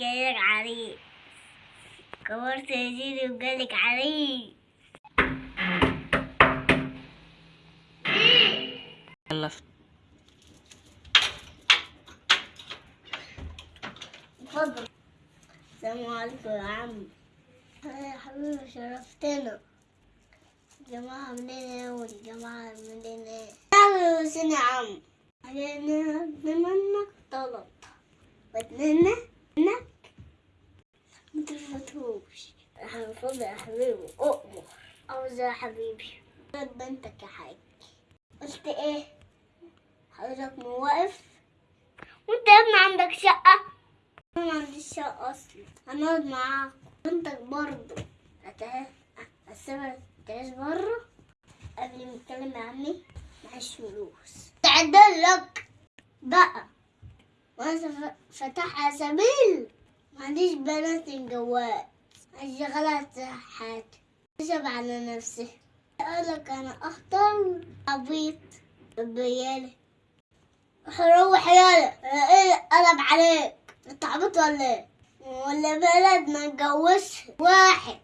جايلك عريس. كبرت يا جيري وجالك عريس. يلا اتفضل السلام عليكم يا عم. يا حبيبي شرفتنا. الجماعة منين إيه والجماعة منين إيه؟ يا حسين يا عم. علينا منك طلب واتنين منك اتفضل يا حبيبي اؤمر عاوز يا حبيبي بنتك يا حاج قلت إيه حضرتك موقف وانت يا ابني عندك شقة أنا ما عنديش شقة أصلا هنقعد معاك بنتك برضه هت- هسيبها تعيش بره قبل ما اتكلم يا عمي معيش فلوس تعدل لك بقى وأنا ف- فاتحها سبيل ما عنديش بنات جوات اشغلها حاجة تشب على نفسي. قالك أنا أختار عبيط بيالي روح يالا إيه قلب عليك؟ انت عبيط ولا إيه؟ ولا بلد ما اتجوزش واحد.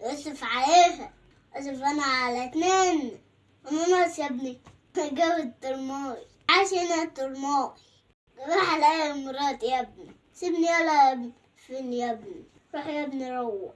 يصرف عليها. اصرف أنا على اتنين. أنا ناقص يا ابني. جاب الترماي عاش هنا الترماي روح عليا مرات يا ابني. سيبني يلا يا ابني. فين يا ابني. روح يا ابني روح.